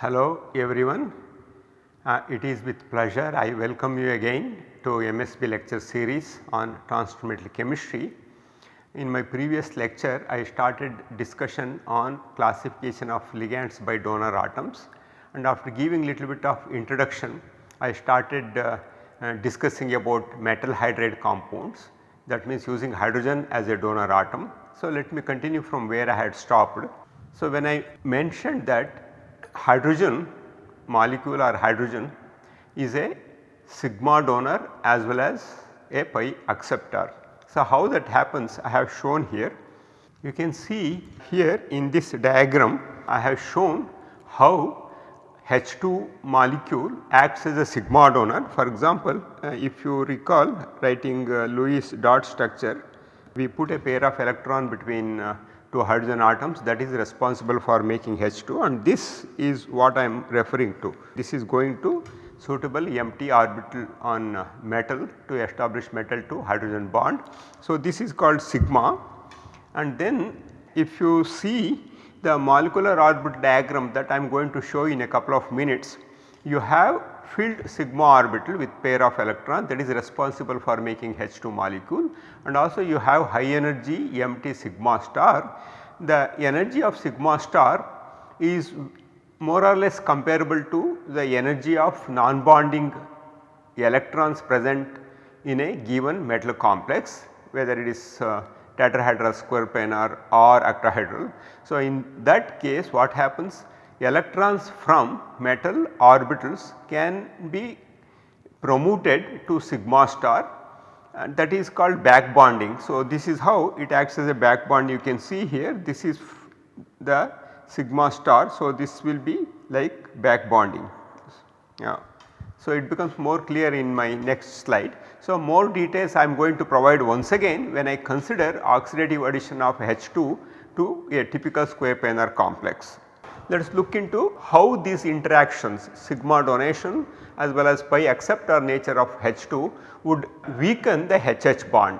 Hello everyone. Uh, it is with pleasure I welcome you again to MSB lecture series on transfer chemistry. In my previous lecture I started discussion on classification of ligands by donor atoms and after giving little bit of introduction I started uh, uh, discussing about metal hydride compounds that means using hydrogen as a donor atom. So, let me continue from where I had stopped. So, when I mentioned that hydrogen molecule or hydrogen is a sigma donor as well as a pi acceptor. So, how that happens I have shown here. You can see here in this diagram I have shown how H2 molecule acts as a sigma donor. For example, uh, if you recall writing uh, Lewis dot structure, we put a pair of electron between uh, two hydrogen atoms that is responsible for making H2 and this is what I am referring to. This is going to suitable empty orbital on uh, metal to establish metal to hydrogen bond. So, this is called sigma and then if you see the molecular orbit diagram that I am going to show in a couple of minutes, you have filled sigma orbital with pair of electron that is responsible for making H2 molecule and also you have high energy empty sigma star. The energy of sigma star is more or less comparable to the energy of non-bonding electrons present in a given metal complex whether it is uh, tetrahedral square planar or octahedral. So, in that case what happens electrons from metal orbitals can be promoted to sigma star and that is called back bonding. So, this is how it acts as a back bond you can see here this is the sigma star. So, this will be like back bonding. Yeah. So, it becomes more clear in my next slide. So, more details I am going to provide once again when I consider oxidative addition of H2 to a typical square planar complex. Let us look into how these interactions sigma donation as well as pi acceptor nature of H2 would weaken the HH bond.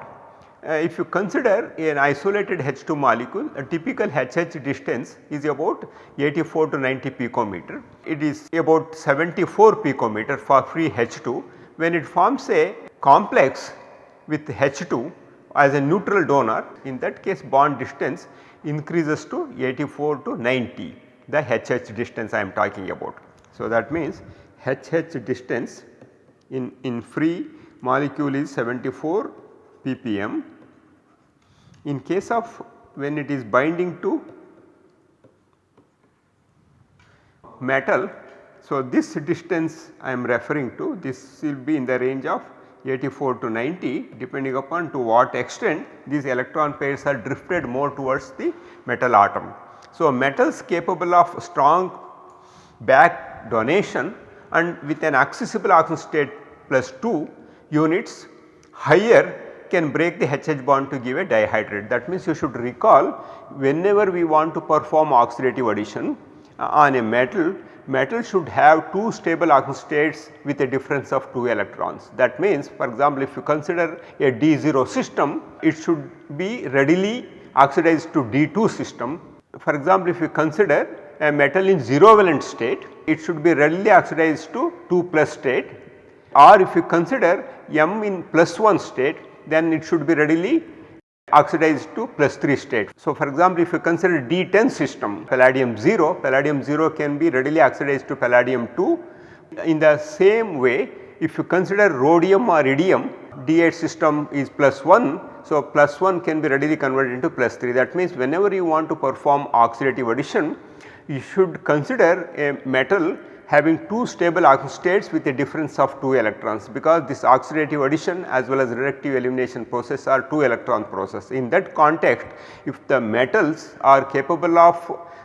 Uh, if you consider an isolated H2 molecule, a typical HH distance is about 84 to 90 picometer. It is about 74 picometer for free H2. When it forms a complex with H2 as a neutral donor, in that case bond distance increases to 84 to 90 the HH distance I am talking about. So, that means HH distance in, in free molecule is 74 ppm. In case of when it is binding to metal, so this distance I am referring to this will be in the range of 84 to 90 depending upon to what extent these electron pairs are drifted more towards the metal atom. So, a metals capable of strong back donation and with an accessible oxidation state plus 2 units higher can break the HH bond to give a dihydride. That means you should recall whenever we want to perform oxidative addition uh, on a metal, metal should have two stable oxidation states with a difference of 2 electrons. That means for example, if you consider a D0 system, it should be readily oxidized to D2 system. For example, if you consider a metal in 0 valent state, it should be readily oxidized to 2 plus state or if you consider M in plus 1 state then it should be readily oxidized to plus 3 state. So, for example, if you consider D10 system palladium 0, palladium 0 can be readily oxidized to palladium 2. In the same way if you consider rhodium or iridium D8 system is plus 1. So, plus 1 can be readily converted into plus 3 that means whenever you want to perform oxidative addition you should consider a metal having two stable states with a difference of 2 electrons because this oxidative addition as well as reductive elimination process are 2 electron process. In that context if the metals are capable of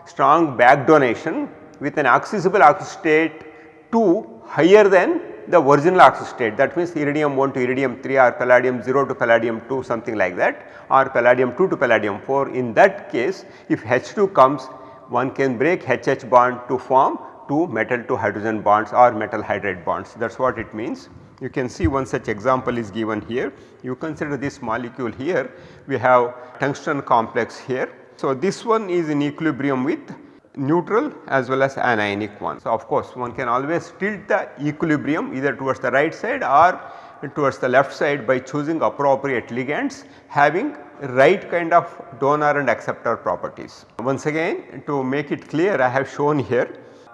strong back donation with an accessible state 2 higher than the original oxidation state that means iridium 1 to iridium 3 or palladium 0 to palladium 2 something like that or palladium 2 to palladium 4 in that case if H2 comes one can break HH bond to form two metal to hydrogen bonds or metal hydride bonds that is what it means. You can see one such example is given here. You consider this molecule here we have tungsten complex here. So, this one is in equilibrium with neutral as well as anionic one. So, of course, one can always tilt the equilibrium either towards the right side or towards the left side by choosing appropriate ligands having right kind of donor and acceptor properties. Once again to make it clear I have shown here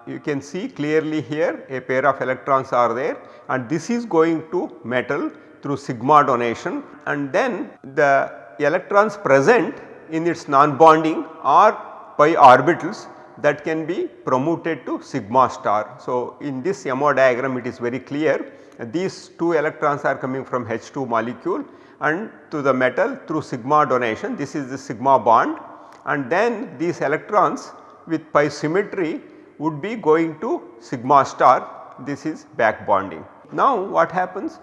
you can see clearly here a pair of electrons are there and this is going to metal through sigma donation and then the electrons present in its non-bonding are pi orbitals that can be promoted to sigma star. So, in this MO diagram it is very clear these 2 electrons are coming from H2 molecule and to the metal through sigma donation this is the sigma bond and then these electrons with pi symmetry would be going to sigma star this is back bonding. Now what happens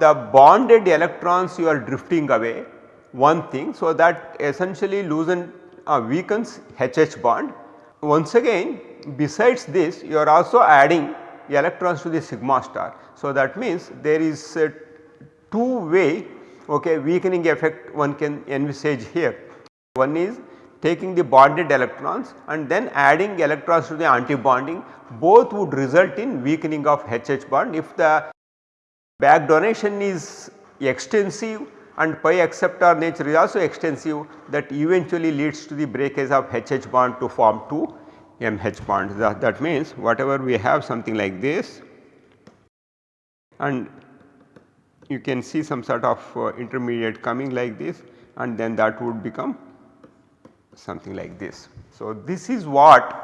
the bonded electrons you are drifting away one thing so that essentially loosen uh, weakens HH bond. Once again besides this you are also adding electrons to the sigma star. So, that means there is a two way okay, weakening effect one can envisage here. One is taking the bonded electrons and then adding electrons to the antibonding both would result in weakening of HH bond if the back donation is extensive and pi acceptor nature is also extensive that eventually leads to the breakage of HH bond to form 2 MH bonds. That, that means whatever we have something like this and you can see some sort of uh, intermediate coming like this and then that would become something like this. So, this is what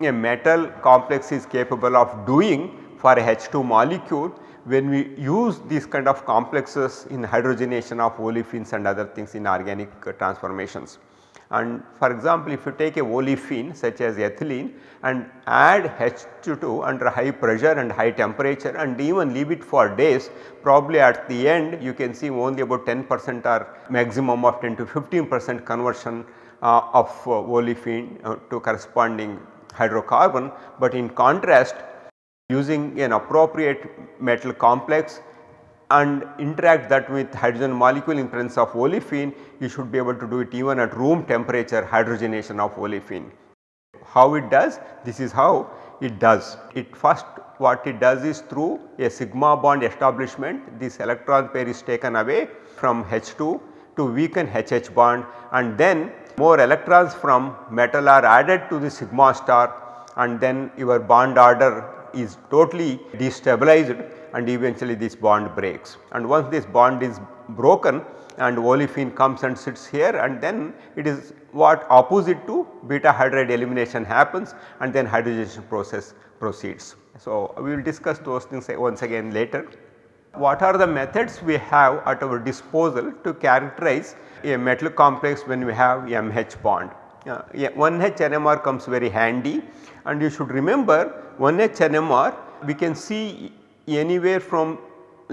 a metal complex is capable of doing for a H2 molecule when we use these kind of complexes in hydrogenation of olefins and other things in organic uh, transformations. And for example, if you take a olefin such as ethylene and add H2 under high pressure and high temperature and even leave it for days probably at the end you can see only about 10 percent or maximum of 10 to 15 percent conversion uh, of uh, olefin uh, to corresponding hydrocarbon. But in contrast using an appropriate metal complex and interact that with hydrogen molecule in presence of olefin, you should be able to do it even at room temperature hydrogenation of olefin. How it does? This is how it does. It first what it does is through a sigma bond establishment this electron pair is taken away from H2 to weaken HH bond and then more electrons from metal are added to the sigma star and then your bond order is totally destabilized and eventually this bond breaks. And once this bond is broken and olefin comes and sits here and then it is what opposite to beta hydride elimination happens and then hydrogenation process proceeds. So, we will discuss those things once again later. What are the methods we have at our disposal to characterize a metal complex when we have MH bond? Uh, 1H NMR comes very handy and you should remember 1H NMR we can see anywhere from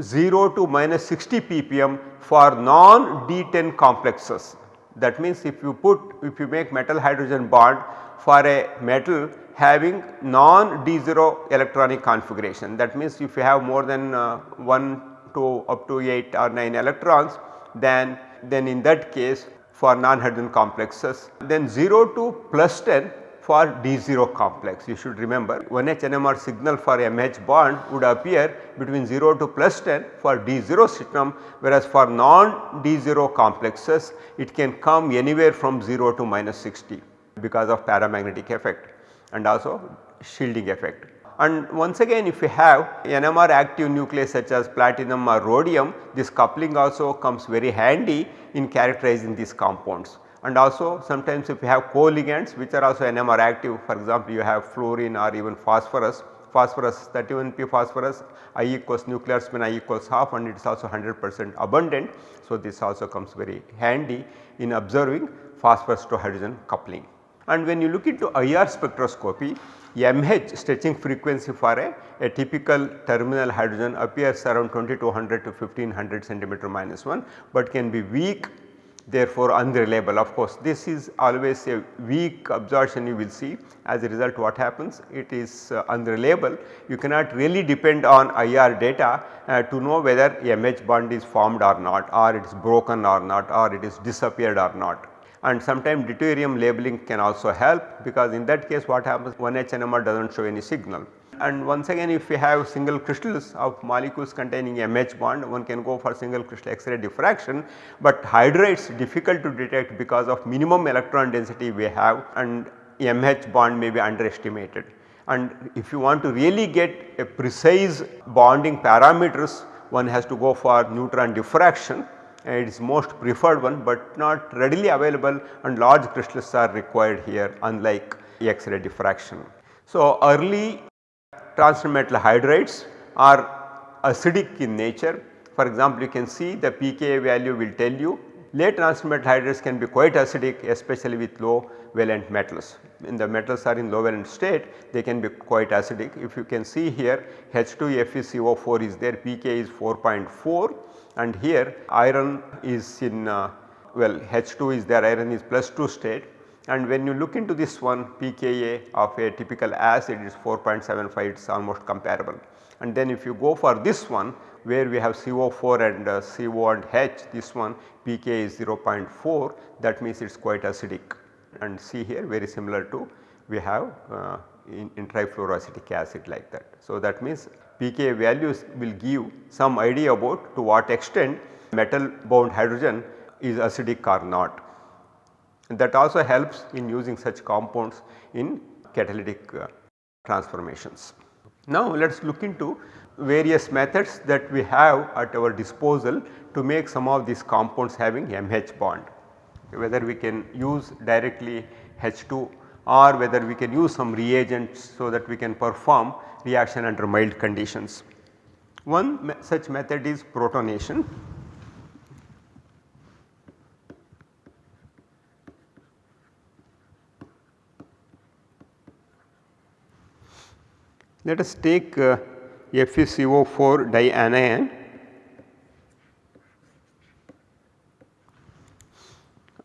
0 to minus 60 ppm for non D10 complexes. That means if you put if you make metal hydrogen bond for a metal having non D0 electronic configuration that means if you have more than uh, 1 to up to 8 or 9 electrons then then in that case for non hydrogen complexes then 0 to plus 10 for D0 complex. You should remember 1H NMR signal for MH bond would appear between 0 to plus 10 for D0 system whereas for non D0 complexes it can come anywhere from 0 to minus 60 because of paramagnetic effect and also shielding effect. And once again if you have NMR active nucleus such as platinum or rhodium this coupling also comes very handy in characterizing these compounds and also sometimes if you have co-ligands which are also NMR active for example you have fluorine or even phosphorus, phosphorus 31p phosphorus I equals nuclear spin I equals half and it is also 100 percent abundant. So, this also comes very handy in observing phosphorus to hydrogen coupling. And when you look into IR spectroscopy MH stretching frequency for a, a typical terminal hydrogen appears around 2200 to 1500 centimeter minus 1, but can be weak therefore unreliable. Of course, this is always a weak absorption you will see as a result what happens it is uh, unreliable. You cannot really depend on IR data uh, to know whether MH bond is formed or not or it is broken or not or it is disappeared or not. And sometimes deuterium labeling can also help because in that case what happens 1H NMR does not show any signal. And once again if we have single crystals of molecules containing MH bond one can go for single crystal X-ray diffraction, but hydrides difficult to detect because of minimum electron density we have and MH bond may be underestimated. And if you want to really get a precise bonding parameters one has to go for neutron diffraction it is most preferred one but not readily available and large crystals are required here unlike X-ray diffraction. So, early transmetal hydrides are acidic in nature for example you can see the pKa value will tell you late transmetal hydrides can be quite acidic especially with low valent metals. When the metals are in low valent state they can be quite acidic. If you can see here H2 FeCO4 is there pKa is 4.4 and here iron is in uh, well H2 is there iron is plus 2 state and when you look into this one pKa of a typical acid is 4.75 it is almost comparable. And then if you go for this one where we have CO4 and uh, CO and H this one pK is 0.4 that means it is quite acidic and see here very similar to we have uh, in, in trifluoroacetic acid like that. So, that means pK values will give some idea about to what extent metal bound hydrogen is acidic or not. And that also helps in using such compounds in catalytic uh, transformations. Now let us look into various methods that we have at our disposal to make some of these compounds having MH bond. Whether we can use directly H2 or whether we can use some reagents so that we can perform reaction under mild conditions. One me such method is protonation. Let us take uh, FeCO4 dianion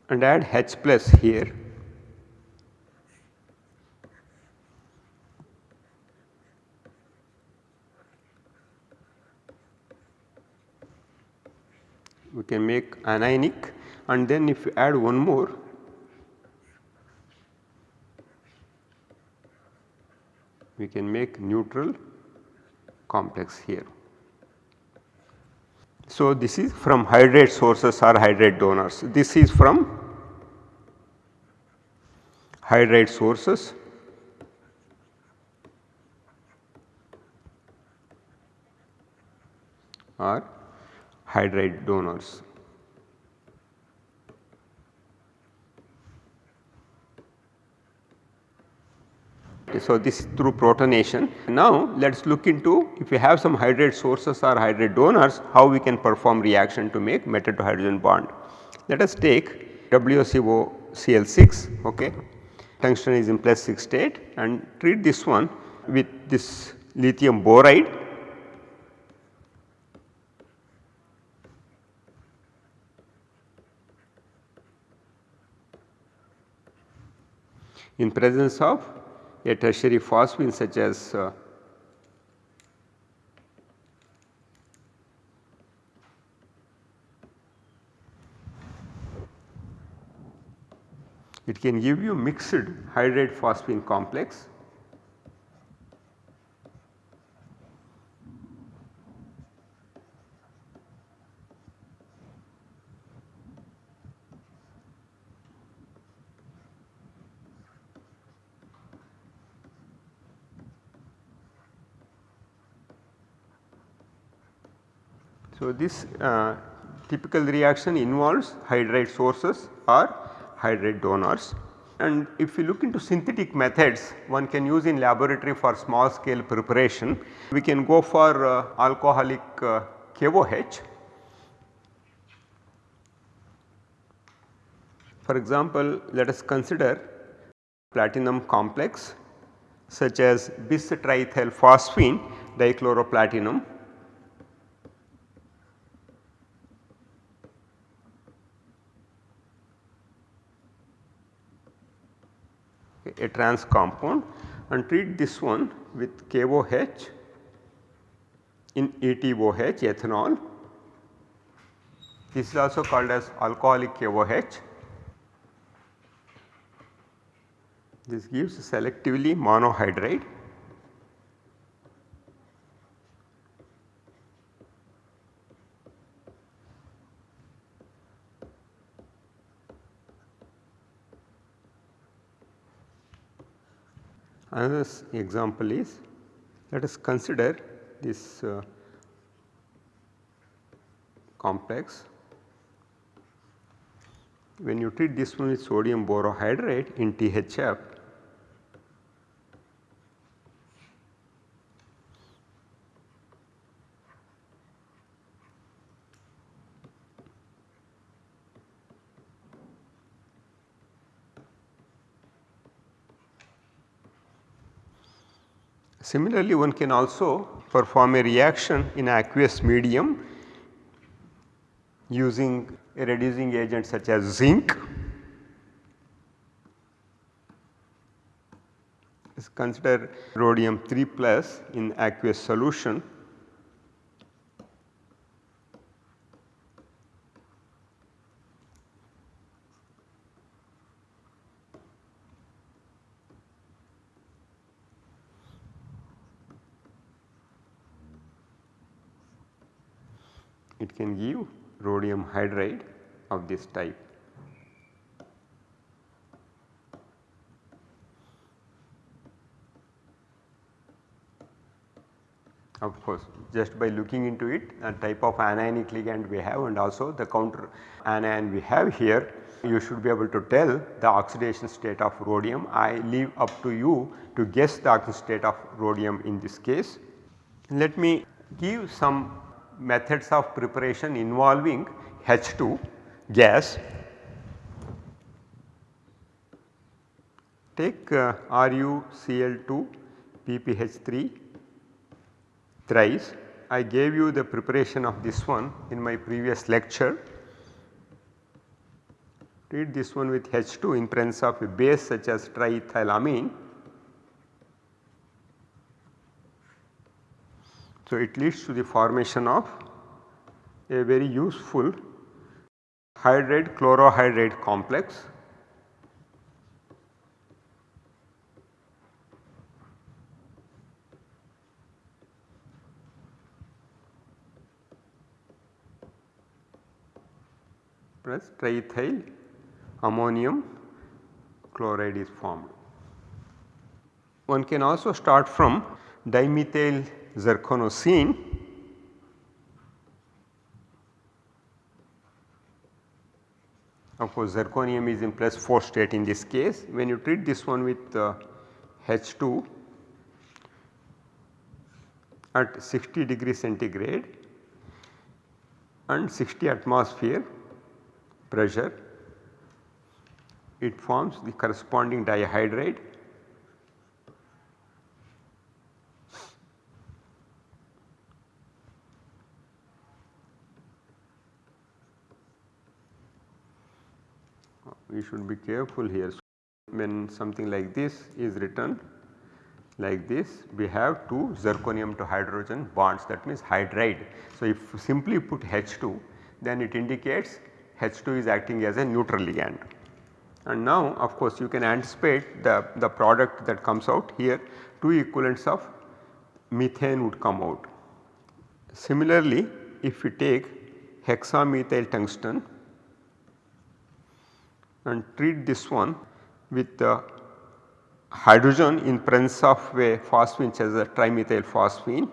and add H plus here we can make anionic and then if you add one more we can make neutral complex here. So, this is from hydride sources or hydride donors. This is from hydride sources or hydride donors. So, this is through protonation. Now, let us look into if we have some hydride sources or hydride donors how we can perform reaction to make metal to hydrogen bond. Let us take WCO Cl6 okay. tungsten is in plus 6 state and treat this one with this lithium boride in presence of a tertiary phosphine such as uh, it can give you mixed hydride phosphine complex So, this uh, typical reaction involves hydride sources or hydride donors. And if we look into synthetic methods one can use in laboratory for small scale preparation. We can go for uh, alcoholic uh, KOH. For example, let us consider platinum complex such as bis triethyl phosphine dichloroplatinum a trans compound and treat this one with KOH in ETOH ethanol. This is also called as alcoholic KOH. This gives selectively monohydride Another example is let us consider this uh, complex. When you treat this one with sodium borohydride in THF, Similarly, one can also perform a reaction in aqueous medium using a reducing agent such as zinc. Let's consider rhodium 3 plus in aqueous solution. it can give rhodium hydride of this type. Of course, just by looking into it a type of anionic ligand we have and also the counter anion we have here you should be able to tell the oxidation state of rhodium. I leave up to you to guess the oxidation state of rhodium in this case. Let me give some methods of preparation involving H2 gas. Take uh, RuCl2 PPH3 thrice. I gave you the preparation of this one in my previous lecture. Treat this one with H2 in presence of a base such as triethylamine So, it leads to the formation of a very useful hydride chlorohydride complex plus triethyl ammonium chloride is formed. One can also start from dimethyl zirconocene course zirconium is in plus 4 state in this case. When you treat this one with uh, H2 at 60 degree centigrade and 60 atmosphere pressure it forms the corresponding dihydride we should be careful here. When something like this is written like this we have two zirconium to hydrogen bonds that means hydride. So, if simply put H2 then it indicates H2 is acting as a neutral ligand. And now of course you can anticipate the, the product that comes out here 2 equivalents of methane would come out. Similarly if we take hexamethyl tungsten and treat this one with the hydrogen in presence of a phosphine which has a trimethyl phosphine.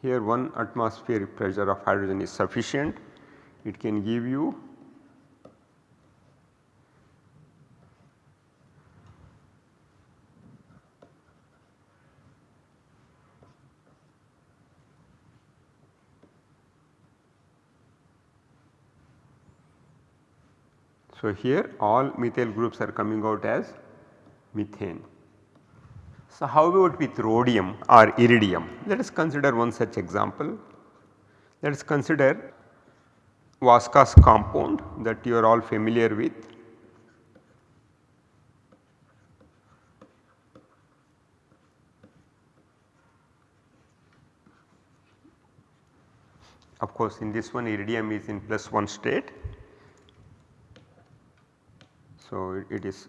Here 1 atmospheric pressure of hydrogen is sufficient. It can give you So, here all methyl groups are coming out as methane. So, how about with rhodium or iridium? Let us consider one such example. Let us consider Vaska's compound that you are all familiar with. Of course, in this one iridium is in plus 1 state. So, it is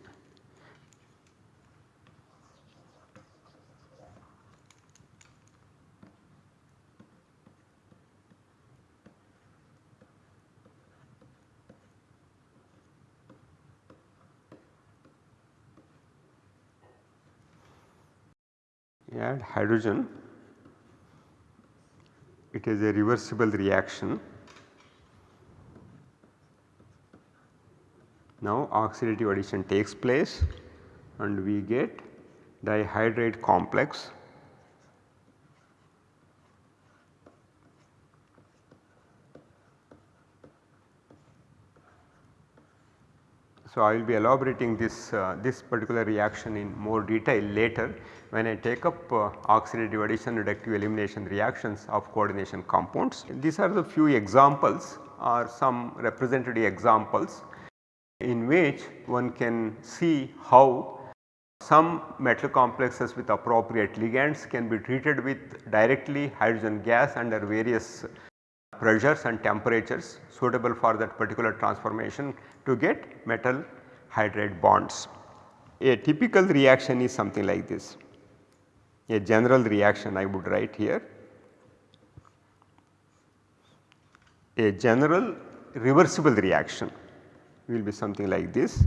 add hydrogen it is a reversible reaction. Now oxidative addition takes place and we get dihydride complex So, I will be elaborating this, uh, this particular reaction in more detail later when I take up uh, oxidative addition reductive elimination reactions of coordination compounds. These are the few examples or some representative examples in which one can see how some metal complexes with appropriate ligands can be treated with directly hydrogen gas under various pressures and temperatures suitable for that particular transformation to get metal hydride bonds. A typical reaction is something like this, a general reaction I would write here. A general reversible reaction will be something like this.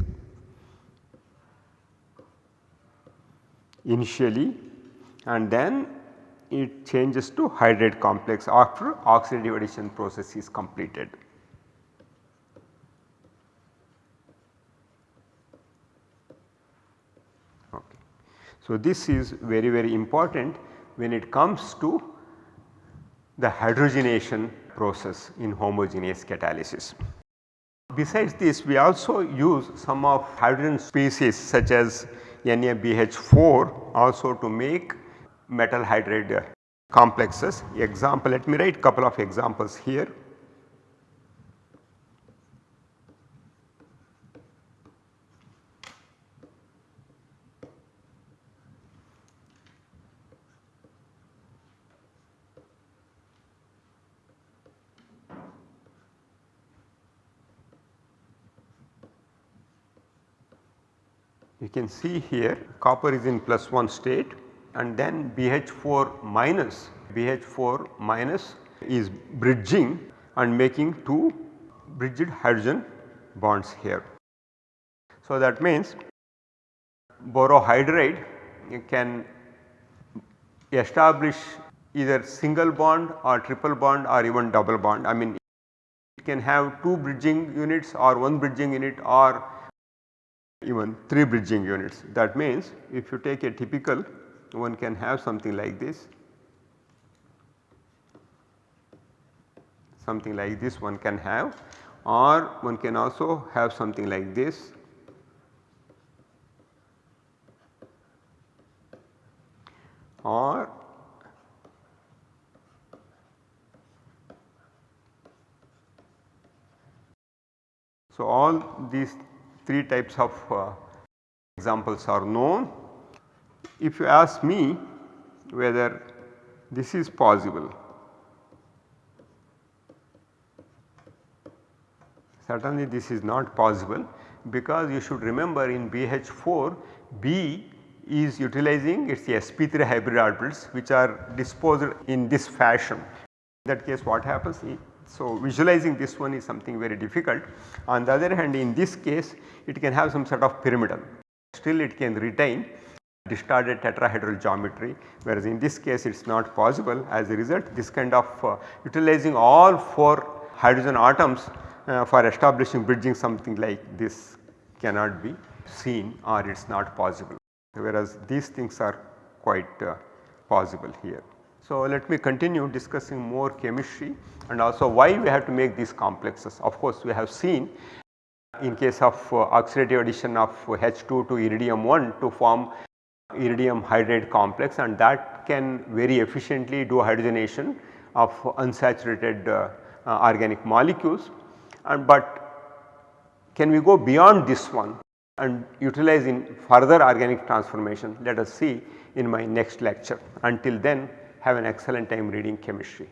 initially and then it changes to hydride complex after oxidative addition process is completed. Okay. So, this is very very important when it comes to the hydrogenation process in homogeneous catalysis. Besides this we also use some of hydrogen species such as NaBH4 also to make metal hydride complexes. Example let me write couple of examples here. You can see here copper is in plus 1 state and then BH4 minus BH4 minus is bridging and making 2 bridged hydrogen bonds here. So, that means borohydride can establish either single bond or triple bond or even double bond. I mean it can have 2 bridging units or 1 bridging unit or even 3 bridging units. That means if you take a typical one can have something like this, something like this one can have or one can also have something like this or so all these 3 types of uh, examples are known. If you ask me whether this is possible, certainly this is not possible because you should remember in BH4 B is utilizing its sp3 hybrid orbitals which are disposed in this fashion. In that case what happens so, visualizing this one is something very difficult. On the other hand in this case it can have some sort of pyramidal still it can retain distorted tetrahedral geometry whereas in this case it is not possible as a result this kind of uh, utilizing all 4 hydrogen atoms uh, for establishing bridging something like this cannot be seen or it is not possible whereas these things are quite uh, possible here. So, let me continue discussing more chemistry and also why we have to make these complexes. Of course, we have seen in case of uh, oxidative addition of H2 to iridium 1 to form iridium hydride complex and that can very efficiently do hydrogenation of unsaturated uh, uh, organic molecules and but can we go beyond this one and utilize in further organic transformation let us see in my next lecture. Until then have an excellent time reading chemistry.